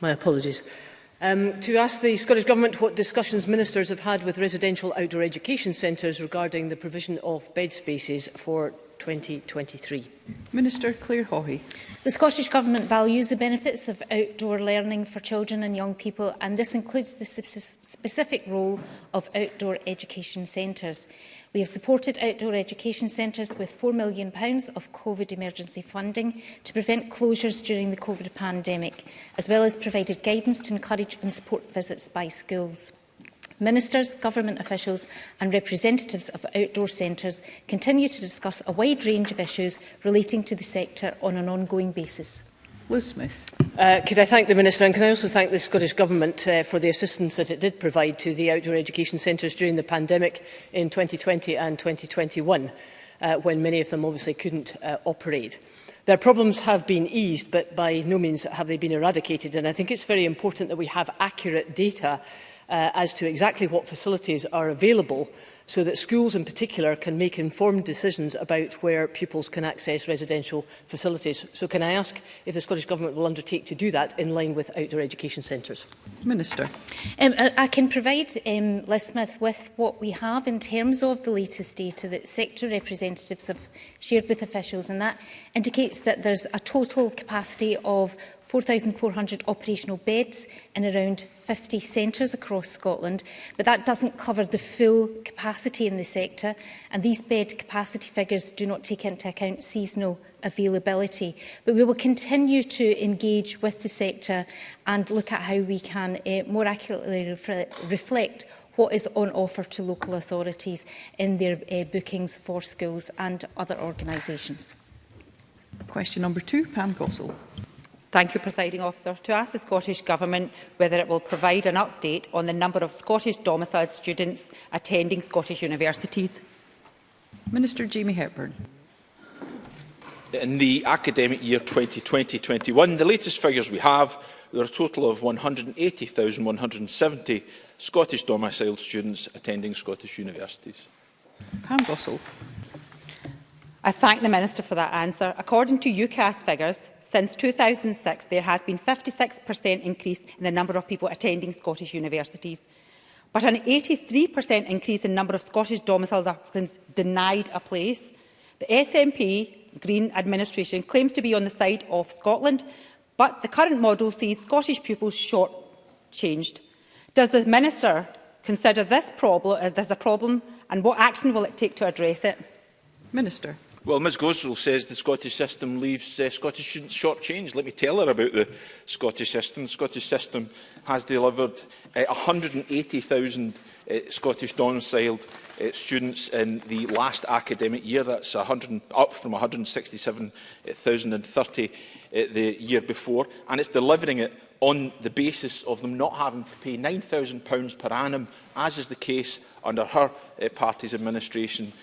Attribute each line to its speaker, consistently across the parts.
Speaker 1: My apologies. Um, to ask the Scottish Government what discussions ministers have had with residential outdoor education centres regarding the provision of bed spaces for 2023.
Speaker 2: Minister Claire Hawhey.
Speaker 3: The Scottish Government values the benefits of outdoor learning for children and young people and this includes the specific role of outdoor education centres. We have supported outdoor education centres with £4 million of COVID emergency funding to prevent closures during the COVID pandemic, as well as provided guidance to encourage and support visits by schools ministers, government officials and representatives of outdoor centres continue to discuss a wide range of issues relating to the sector on an ongoing basis.
Speaker 2: Liz Smith.
Speaker 1: Uh, could I thank the Minister and can I also thank the Scottish Government uh, for the assistance that it did provide to the outdoor education centres during the pandemic in 2020 and 2021 uh, when many of them obviously couldn't uh, operate. Their problems have been eased but by no means have they been eradicated and I think it's very important that we have accurate data uh, as to exactly what facilities are available so that schools in particular can make informed decisions about where pupils can access residential facilities. So can I ask if the Scottish Government will undertake to do that in line with outdoor education centres?
Speaker 2: Minister.
Speaker 3: Um, I, can provide um, Liz Smith with what we have in terms of the latest data that sector representatives have shared with officials and that indicates that there's a total capacity of 4,400 operational beds in around 50 centres across Scotland, but that doesn't cover the full capacity in the sector, and these bed capacity figures do not take into account seasonal availability. But we will continue to engage with the sector and look at how we can uh, more accurately refre reflect what is on offer to local authorities in their uh, bookings for schools and other organisations.
Speaker 2: Question number two, Pam Gossel.
Speaker 4: Thank you, Presiding Officer. To ask the Scottish Government whether it will provide an update on the number of Scottish domiciled students attending Scottish universities.
Speaker 2: Minister Jamie Hepburn.
Speaker 5: In the academic year 2020-21, the latest figures we have, there are a total of 180,170 Scottish domiciled students attending Scottish universities.
Speaker 2: Pam Gossel.
Speaker 4: I thank the Minister for that answer. According to UCAS figures, Since 2006, there has been 56% increase in the number of people attending Scottish universities, but an 83% increase in number of Scottish domiciled applicants denied a place. The SNP Green administration claims to be on the side of Scotland, but the current model sees Scottish pupils short-changed. Does the Minister consider this problem as a problem and what action will it take to address it?
Speaker 2: Minister.
Speaker 5: Well, Ms Gosrell says the Scottish system leaves uh, Scottish students shortchanged. Let me tell her about the Scottish system. The Scottish system has delivered uh, 180,000 uh, Scottish domiciled uh, students in the last academic year. That's 100, up from 167,030 uh, uh, the year before. And it's delivering it on the basis of them not having to pay £9,000 per annum as is the case under her uh, party's administration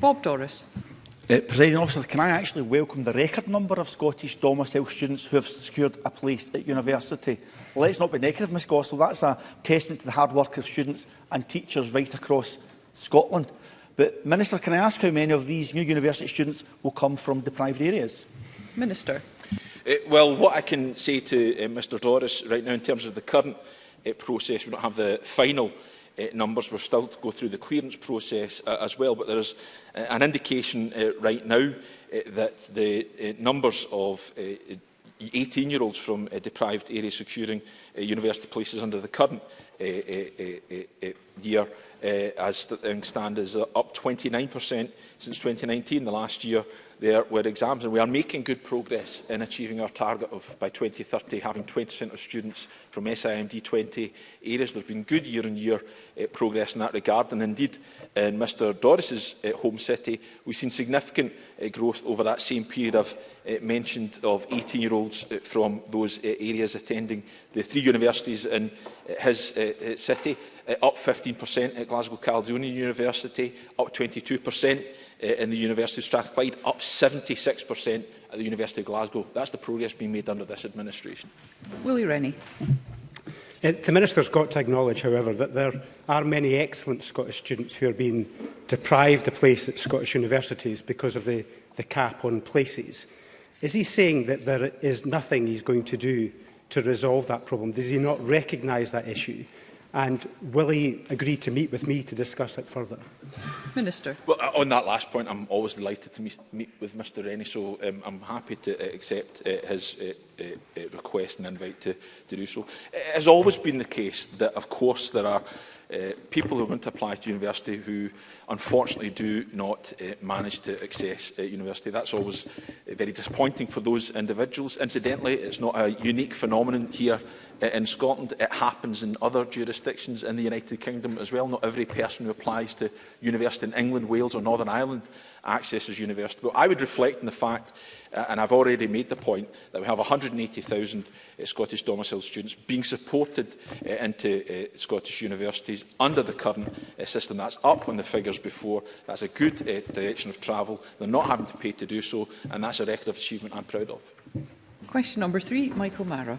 Speaker 2: Bob Doris.
Speaker 6: Uh, President officer, can I actually welcome the record number of Scottish domicile students who have secured a place at university? Let's not be negative, Ms Gossel. That's a testament to the hard work of students and teachers right across Scotland. But, Minister, can I ask how many of these new university students will come from deprived areas?
Speaker 2: Minister.
Speaker 5: Uh, well, what I can say to uh, Mr Doris right now in terms of the current uh, process, we don't have the final uh, numbers. We're still to go through the clearance process uh, as well, but there is uh, an indication uh, right now uh, that the uh, numbers of uh, 18-year-olds from uh, deprived areas securing uh, university places under the current uh, uh, uh, uh, uh year uh, as the stand is uh, up 29% since 2019, the last year there were exams. And we are making good progress in achieving our target of, by 2030, having 20% of students from SIMD 20 areas. There's been good year-on-year -year, uh, progress in that regard. And indeed, in Mr Doris's uh, home city, we've seen significant uh, growth over that same period of uh, mentioned of 18-year-olds uh, from those uh, areas attending the three universities in uh, his uh, city uh, up 15% at Glasgow Caledonian University, up 22% uh, eh, in the University of Strathclyde, up 76% at the University of Glasgow. That's the progress being made under this administration.
Speaker 2: Willie Rennie.
Speaker 7: It, eh, the Minister's got to acknowledge, however, that there are many excellent Scottish students who are being deprived a place at Scottish universities because of the, the cap on places. Is he saying that there is nothing he's going to do to resolve that problem? Does he not recognise that issue? And will he agree to meet with me to discuss it further?
Speaker 2: Minister.
Speaker 5: Well, uh, on that last point, I'm always delighted to meet, with Mr Rennie, so um, I'm happy to uh, accept uh, his uh, uh, uh, request and invite to, to do so. It has always been the case that, of course, there are uh, people who want to apply to university who unfortunately do not uh, manage to access uh, university. That's always uh, very disappointing for those individuals. Incidentally, it's not a unique phenomenon here uh, in Scotland. It happens in other jurisdictions in the United Kingdom as well. Not every person who applies to university in England, Wales or Northern Ireland access is universal. But I would reflect on the fact, uh, and I've already made the point, that we have 180,000 uh, Scottish domiciled students being supported uh, into uh, Scottish universities under the current uh, system. That's up on the figures before. That's a good uh, direction of travel. They're not having to pay to do so, and that's a record of achievement I'm proud of.
Speaker 2: Question number three, Michael Mara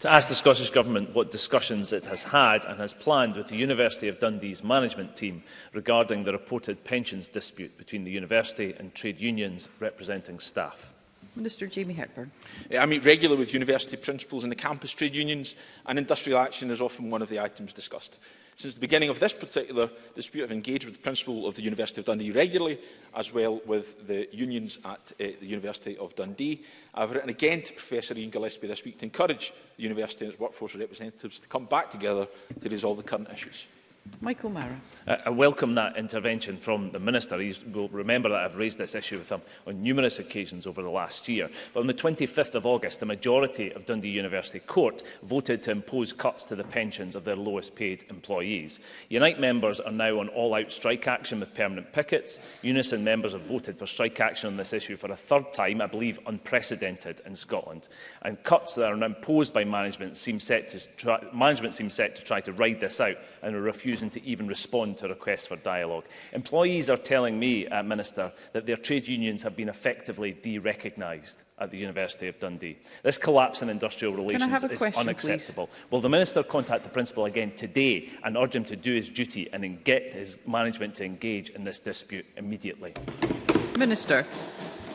Speaker 8: to ask the Scottish Government what discussions it has had and has planned with the University of Dundee's management team regarding the reported pensions dispute between the university and trade unions representing staff.
Speaker 2: Minister Jamie Hepburn.
Speaker 5: I meet regularly with university principals and the campus trade unions and industrial action is often one of the items discussed. Since the beginning of this particular dispute, I've engaged with the Principal of the University of Dundee regularly, as well with the unions at uh, the University of Dundee. I've written again to Professor Ian Gillespie this week to encourage the University and its workforce representatives to come back together to resolve the current issues.
Speaker 2: Michael Mara.
Speaker 8: Uh, I welcome that intervention from the Minister. You will remember that I've raised this issue with him on numerous occasions over the last year. But on the 25th of August, the majority of Dundee University Court voted to impose cuts to the pensions of their lowest paid employees. Unite members are now on all-out strike action with permanent pickets. Unison members have voted for strike action on this issue for a third time, I believe unprecedented in Scotland. And cuts that are imposed by management seem set to try, management seem set to try to ride this out and are refusing refusing to even respond to requests for dialogue. Employees are telling me, uh, Minister, that their trade unions have been effectively de-recognised at the University of Dundee. This collapse in industrial relations is question, unacceptable. Please? Will the Minister contact the Principal again today and urge him to do his duty and get his management to engage in this dispute immediately?
Speaker 2: Minister.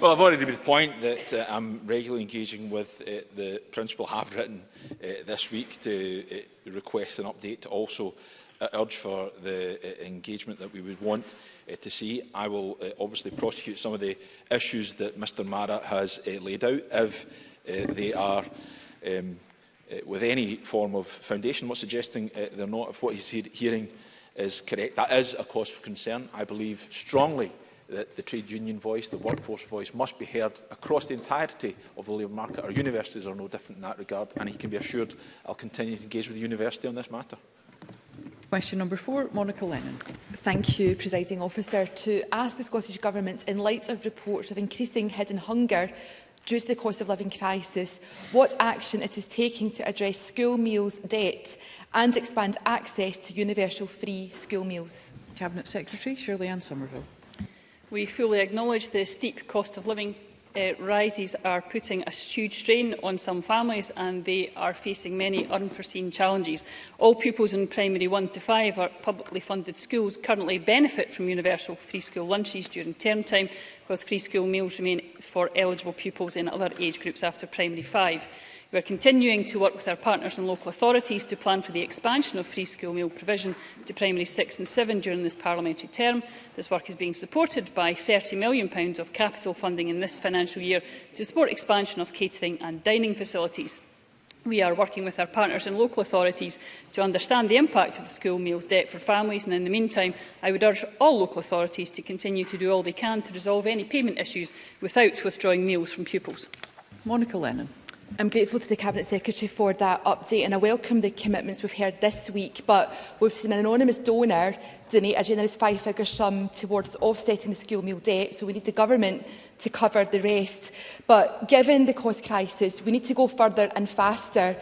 Speaker 5: Well, I've already made the point that uh, I'm regularly engaging with uh, the principal have written uh, this week to uh, request an update to also Uh, urge for the uh, engagement that we would want uh, to see. I will obviously prosecute some of the issues that Mr Mara has laid out if they are um, with any form of foundation. I'm not suggesting they're not, if what he's he hearing is correct. That is a cause for concern. I believe strongly that the trade union voice, the workforce voice, must be heard across the entirety of the labour market. Our universities are no different in that regard, and he can be assured I'll continue to engage with the university on this matter.
Speaker 2: Question number four, Monica Lennon.
Speaker 9: Thank you, Presiding Officer. To ask the Scottish Government, in light of reports of increasing hidden hunger due to the cost of living crisis, what action it is taking to address school meals debt and expand access to universal free school meals.
Speaker 2: Cabinet Secretary Shirley Ann Somerville.
Speaker 10: We fully acknowledge the steep cost of living uh, rises are putting a huge strain on some families and they are facing many unforeseen challenges. All pupils in primary 1 to 5 are publicly funded schools currently benefit from universal free school lunches during term time, whilst free school meals remain for eligible pupils in other age groups after primary 5. We are continuing to work with our partners and local authorities to plan for the expansion of free school meal provision to primary 6 and 7 during this parliamentary term. This work is being supported by £30 million of capital funding in this financial year to support expansion of catering and dining facilities. We are working with our partners and local authorities to understand the impact of the school meals debt for families and in the meantime I would urge all local authorities to continue to do all they can to resolve any payment issues without withdrawing meals from pupils.
Speaker 2: Monica Lennon.
Speaker 9: I'm grateful to the Cabinet Secretary for that update and I welcome the commitments we've heard this week, but we've seen an anonymous donor donate a generous five-figure sum towards offsetting the school meal debt, so we need the government to cover the rest. But given the cost crisis, we need to go further and faster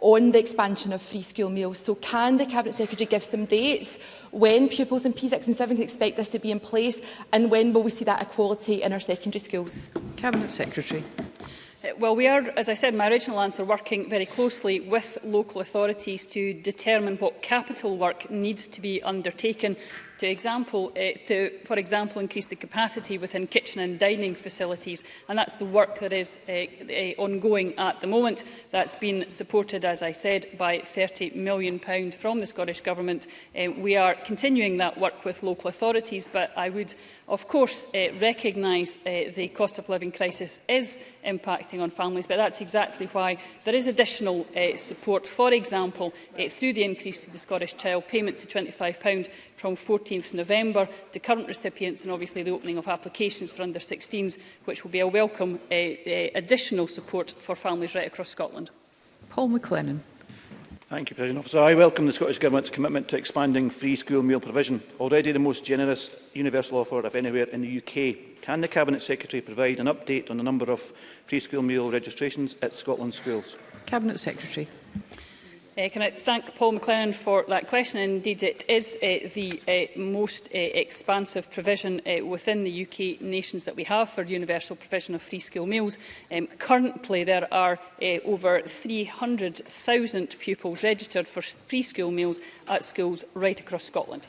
Speaker 9: on the expansion of free school meals. So can the Cabinet Secretary give some dates when pupils in P6 and 7 can expect this to be in place and when will we see that equality in our secondary schools?
Speaker 2: Cabinet Secretary.
Speaker 10: Uh, well, we are, as I said in my original answer, working very closely with local authorities to determine what capital work needs to be undertaken to example, uh, to, for example, increase the capacity within kitchen and dining facilities. And that's the work that is uh, uh, ongoing at the moment. That's been supported, as I said, by £30 million from the Scottish Government. Uh, we are continuing that work with local authorities, but I would, of course, uh, recognise uh, the cost of living crisis is impacting on families, but that's exactly why there is additional uh, support, for example, uh, through the increase to the Scottish Child Payment to £25 from 14th November to current recipients and obviously the opening of applications for under 16s, which will be a welcome uh, uh, additional support for families right across Scotland.
Speaker 2: Paul McLennan.
Speaker 11: Thank you, President Officer. I welcome the Scottish Government's commitment to expanding free school meal provision, already the most generous universal offer of anywhere in the UK. Can the Cabinet Secretary provide an update on the number of free school meal registrations at Scotland schools?
Speaker 2: Cabinet Secretary.
Speaker 10: Uh, can I thank Paul McLennan for that question? Indeed, it is uh, the uh, most uh, expansive provision uh, within the UK nations that we have for universal provision of free school meals. Um, currently, there are uh, over 300,000 pupils registered for free school meals at schools right across Scotland.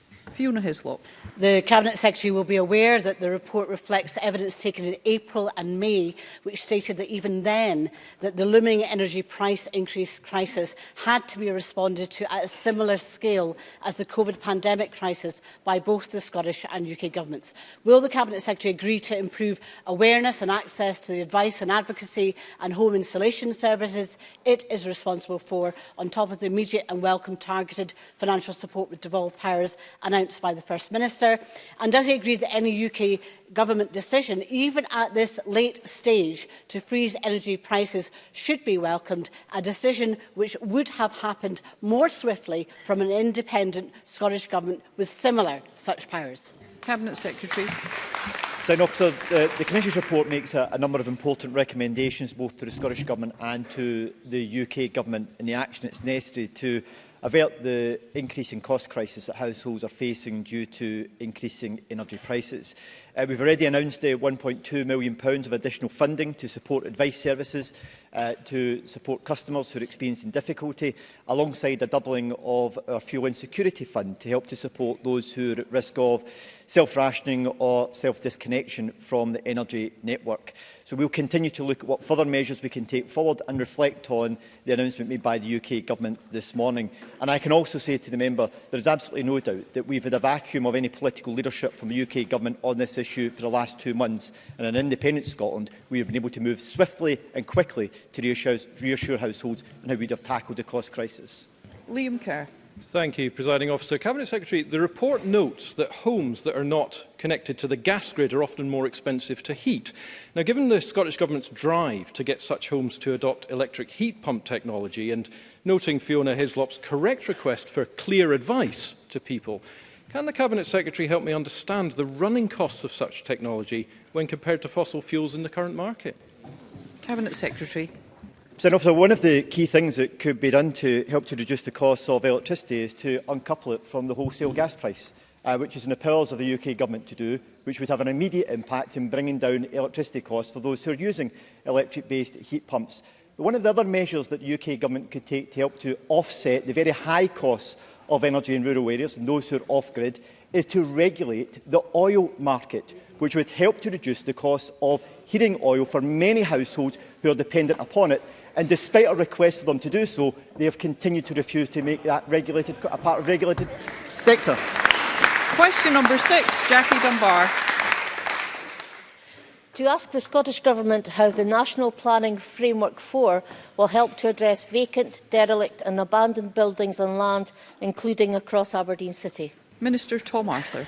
Speaker 2: Fiona Hislop.
Speaker 1: The
Speaker 2: Cabinet Secretary
Speaker 1: will be aware that the report reflects evidence taken in April and May, which stated that even then, that the looming energy price increase crisis had to be responded to at a similar scale as the COVID pandemic crisis by both the Scottish and UK governments. Will the Cabinet Secretary agree to improve awareness and access to the advice and advocacy and home installation services it is responsible for, on top of the immediate and welcome targeted financial support with devolved powers? And I announced by the First Minister? And does he agree that any UK government decision, even at this late stage, to freeze energy prices should be welcomed, a decision which would have happened more swiftly from an independent Scottish Government with similar such powers?
Speaker 2: Cabinet Secretary.
Speaker 12: So, officer, uh, the Commission's report makes a, a number of important recommendations both to the Scottish Government and to the UK Government in the action it's necessary to avert the increasing cost crisis that households are facing due to increasing energy prices. Uh, we've already announced uh, £1.2 million pounds of additional funding to support advice services uh, to support customers who are experiencing difficulty, alongside a doubling of our fuel insecurity fund to help to support those who are at risk of self-rationing or self-disconnection from the energy network. So we'll continue to look at what further measures we can take forward and reflect on the announcement made by the UK Government this morning. And I can also say to the member, there is absolutely no doubt that we've had a vacuum of any political leadership from the UK Government on this issue for the last two months, and in independent Scotland, we have been able to move swiftly and quickly to reassure, reassure households on how we'd have tackled the cost crisis.
Speaker 2: Liam Kerr.
Speaker 13: Thank you, Presiding Officer. Cabinet Secretary, the report notes that homes that are not connected to the gas grid are often more expensive to heat. Now, given the Scottish Government's drive to get such homes to adopt electric heat pump technology and noting Fiona Hislop's correct request for clear advice to people, Can the Cabinet Secretary help me understand the running costs of such technology when compared to fossil fuels in the current market?
Speaker 2: Cabinet Secretary.
Speaker 12: Mr Officer, one of the key things that could be done to help to reduce the cost of electricity is to uncouple it from the wholesale gas price, uh, which is in the powers of the UK Government to do, which would have an immediate impact in bringing down electricity costs for those who are using electric-based heat pumps. But one of the other measures that the UK Government could take to help to offset the very high costs of energy in rural areas and those who are off-grid is to regulate the oil market, which would help to reduce the cost of heating oil for many households who are dependent upon it. And despite a request for them to do so, they have continued to refuse to make that regulated, a part of regulated sector.
Speaker 2: Question number six, Jackie Dunbar
Speaker 14: to ask the Scottish Government how the National Planning Framework 4 will help to address vacant, derelict and abandoned buildings and land, including across Aberdeen City.
Speaker 2: Minister Tom Arthur.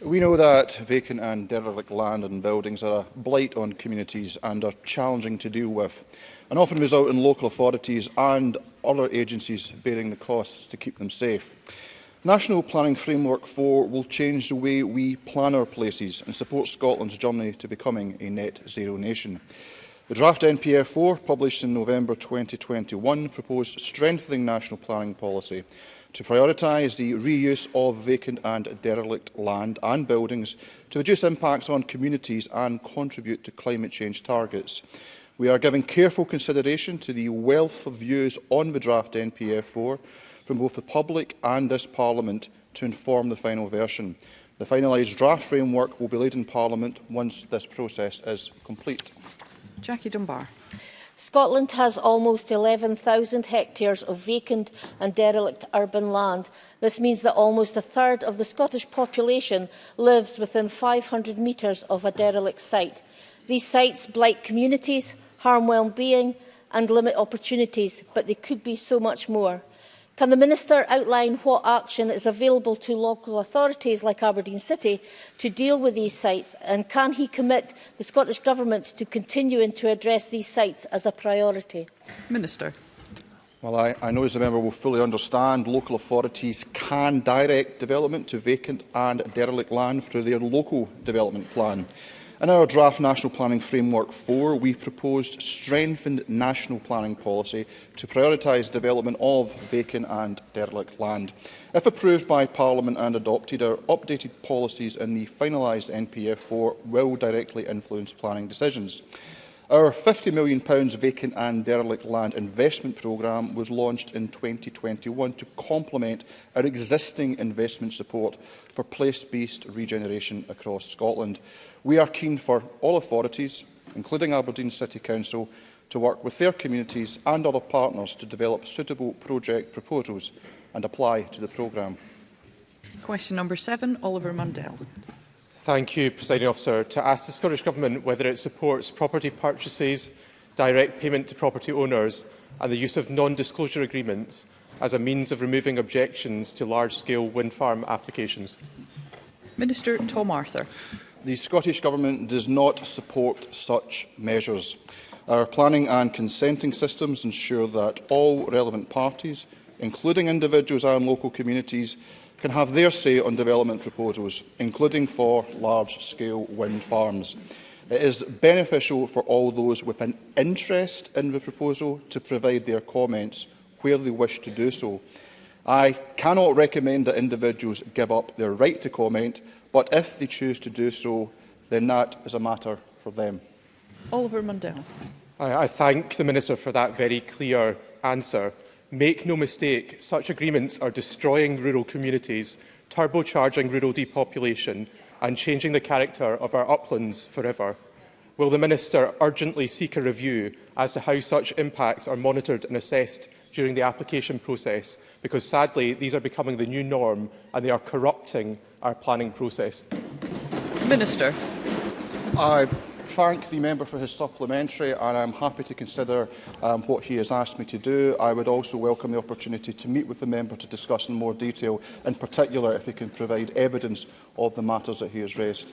Speaker 15: We know that vacant and derelict land and buildings are a blight on communities and are challenging to deal with and often result in local authorities and other agencies bearing the costs to keep them safe. National Planning Framework 4 will change the way we plan our places and support Scotland's journey to becoming a net zero nation. The draft NPF 4, published in November 2021, proposed strengthening national planning policy to prioritise the reuse of vacant and derelict land and buildings to reduce impacts on communities and contribute to climate change targets. We are giving careful consideration to the wealth of views on the draft NPF 4 from both the public and this Parliament to inform the final version. The finalised draft framework will be laid in Parliament once this process is complete.
Speaker 2: Jackie Dunbar.
Speaker 14: Scotland has almost 11,000 hectares of vacant and derelict urban land. This means that almost a third of the Scottish population lives within 500 metres of a derelict site. These sites blight communities, harm well-being and limit opportunities, but they could be so much more. Can the Minister outline what action is available to local authorities like Aberdeen City to deal with these sites and can he commit the Scottish Government to continuing to address these sites as a priority?
Speaker 2: Minister.
Speaker 15: Well, I, I know as the member will fully understand local authorities can direct development to vacant and derelict land through their local development plan. In our draft National Planning Framework 4, we proposed strengthened national planning policy to prioritise development of vacant and derelict land. If approved by Parliament and adopted, our updated policies in the finalised NPF4 will directly influence planning decisions. Our £50 million vacant and derelict land investment programme was launched in 2021 to complement our existing investment support for place-based regeneration across Scotland. We are keen for all authorities, including Aberdeen City Council, to work with their communities and other partners to develop suitable project proposals and apply to the programme.
Speaker 2: Question number seven, Oliver Mundell.
Speaker 13: Thank you, Presiding Officer. To ask the Scottish Government whether it supports property purchases, direct payment to property owners and the use of non-disclosure agreements as a means of removing objections to large-scale wind farm applications.
Speaker 2: Minister Tom Arthur.
Speaker 15: The Scottish Government does not support such measures. Our planning and consenting systems ensure that all relevant parties, including individuals and local communities, can have their say on development proposals, including for large-scale wind farms. It is beneficial for all those with an interest in the proposal to provide their comments where they wish to do so. I cannot recommend that individuals give up their right to comment, but if they choose to do so, then that is a matter for them.
Speaker 2: Oliver Mundell.
Speaker 13: I, I thank the Minister for that very clear answer. Make no mistake, such agreements are destroying rural communities, turbocharging rural depopulation and changing the character of our uplands forever. Will the Minister urgently seek a review as to how such impacts are monitored and assessed during the application process? Because sadly, these are becoming the new norm and they are corrupting our planning process.
Speaker 2: Minister.
Speaker 15: I thank the member for his supplementary and I'm happy to consider um, what he has asked me to do. I would also welcome the opportunity to meet with the member to discuss in more detail, in particular if he can provide evidence of the matters that he has raised.